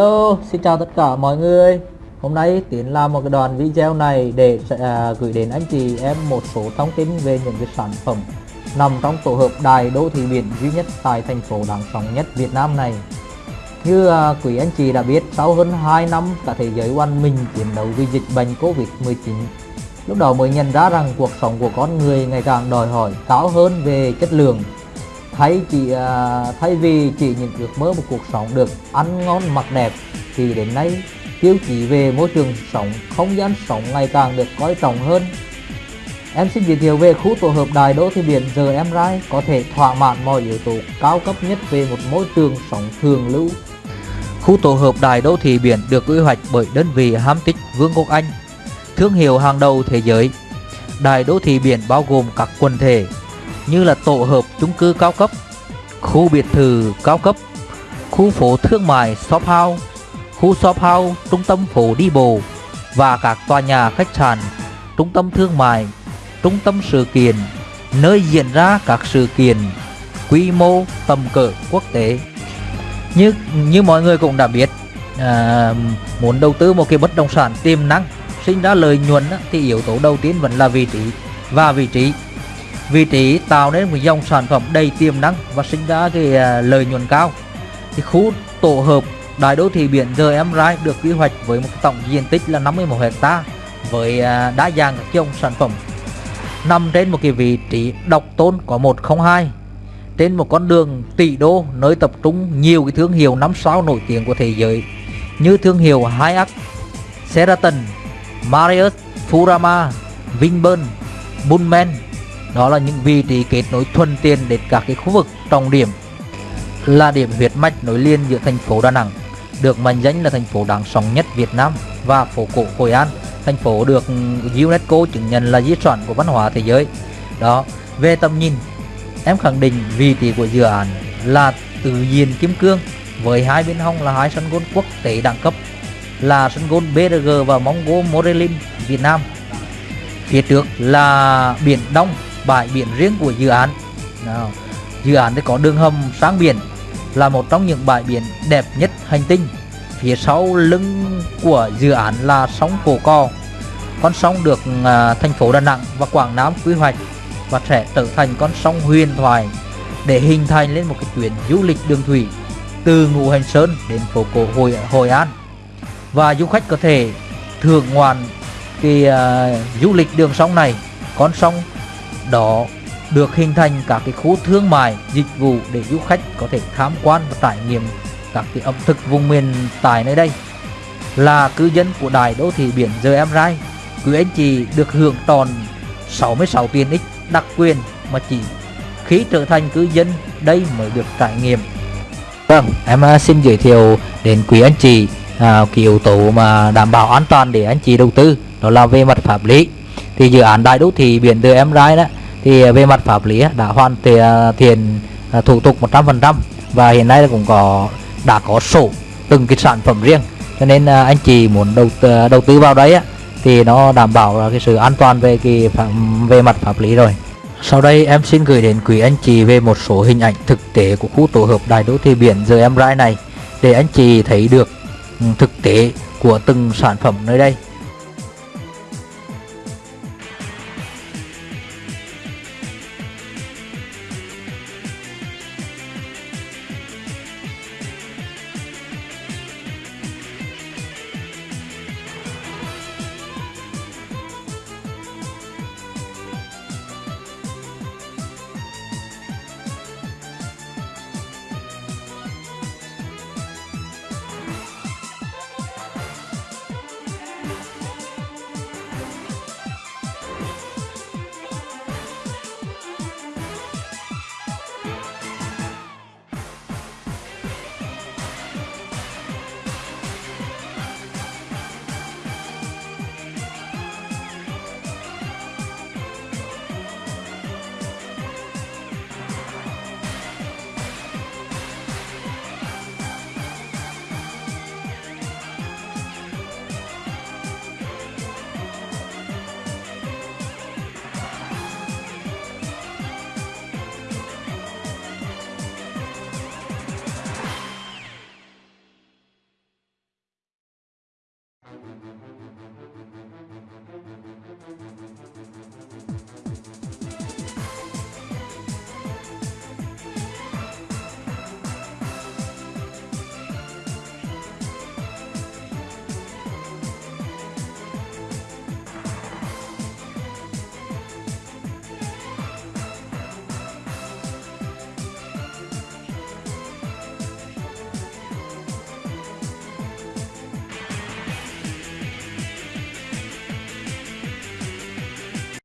Hello, xin chào tất cả mọi người. Hôm nay Tiến làm một cái đoạn video này để à, gửi đến anh chị em một số thông tin về những cái sản phẩm nằm trong tổ hợp đài đô thị biển duy nhất tại thành phố đáng sống nhất Việt Nam này. Như à, quý anh chị đã biết, sau hơn 2 năm cả thế giới oan mình chiến đấu với dịch bệnh Covid-19 Lúc đầu mới nhận ra rằng cuộc sống của con người ngày càng đòi hỏi cao hơn về chất lượng thay chỉ uh, à, thay vì chỉ những ước mơ một cuộc sống được ăn ngon mặc đẹp thì đến nay tiêu chí về môi trường sống không gian sống ngày càng được coi trọng hơn. Em xin giới thiệu về khu tổ hợp đài đô thị biển. Giờ em rai có thể thỏa mãn mọi yếu tố cao cấp nhất về một môi trường sống thường lưu. Khu tổ hợp đài đô thị biển được quy hoạch bởi đơn vị hám tích vương quốc anh thương hiệu hàng đầu thế giới. Đài đô thị biển bao gồm các quần thể như là tổ hợp chung cư cao cấp, khu biệt thự cao cấp, khu phố thương mại shop house, khu shop house, trung tâm phố đi bộ và các tòa nhà khách sạn, trung tâm thương mại, trung tâm sự kiện, nơi diễn ra các sự kiện quy mô tầm cỡ quốc tế. Như như mọi người cũng đã biết, à, muốn đầu tư một cái bất động sản tiềm năng sinh ra lợi nhuận thì yếu tố đầu tiên vẫn là vị trí và vị trí vị trí tạo nên một dòng sản phẩm đầy tiềm năng và sinh ra cái à, lợi nhuận cao. Thì khu tổ hợp đại đô thị biển GM Rai được quy hoạch với một tổng diện tích là 51 hecta với à, đa dạng các dòng sản phẩm. Nằm trên một cái vị trí độc tôn có 102 trên một con đường tỷ đô nơi tập trung nhiều cái thương hiệu năm sao nổi tiếng của thế giới như thương hiệu Hyatt, Sheraton, Marriott, Furama, Vinpearl, Pullman đó là những vị trí kết nối thuận tiện đến các cái khu vực trọng điểm. Là điểm huyết mạch nối liền giữa thành phố Đà Nẵng, được mệnh danh là thành phố đáng sống nhất Việt Nam và phố cổ Hội An. Thành phố được UNESCO chứng nhận là di sản của văn hóa thế giới. Đó, về tầm nhìn, em khẳng định vị trí của dự án là tự nhiên kim cương với hai bên hông là hai sân golf quốc tế đẳng cấp, là sân golf BRG và Mongo Morelin Việt Nam. Phía trước là biển Đông bãi biển riêng của dự án. Nào, dự án thì có đường hầm sang biển là một trong những bãi biển đẹp nhất hành tinh. Phía sau lưng của dự án là sông Cổ Co con sông được à, thành phố Đà Nẵng và Quảng Nam quy hoạch và sẽ trở thành con sông huyền thoại để hình thành lên một cái tuyến du lịch đường thủy từ Ngũ Hành Sơn đến phố cổ Hội Hội An. Và du khách có thể thưởng ngoạn cái uh, du lịch đường sông này. Con sông đó được hình thành các cái khu thương mại dịch vụ để du khách có thể tham quan và trải nghiệm các cái ẩm thực vùng miền tại nơi đây. Là cư dân của đài đô thị biển giờ em rai quý anh chị được hưởng tròn 66 tiền ích đặc quyền mà chỉ khi trở thành cư dân đây mới được trải nghiệm. Vâng em à, xin giới thiệu đến quý anh chị à, cái yếu tố mà đảm bảo an toàn để anh chị đầu tư đó là về mặt pháp lý thì dự án đại đô thị biển từ em rai đó thì về mặt pháp lý đã hoàn à, thiện à, thủ tục 100% và hiện nay cũng có đã có sổ từng cái sản phẩm riêng. Cho nên à, anh chị muốn đầu tư, đầu tư vào đấy thì nó đảm bảo là cái sự an toàn về cái phạm, về mặt pháp lý rồi. Sau đây em xin gửi đến quý anh chị về một số hình ảnh thực tế của khu tổ hợp đại đô thị biển giờ em rai này để anh chị thấy được ừ, thực tế của từng sản phẩm nơi đây.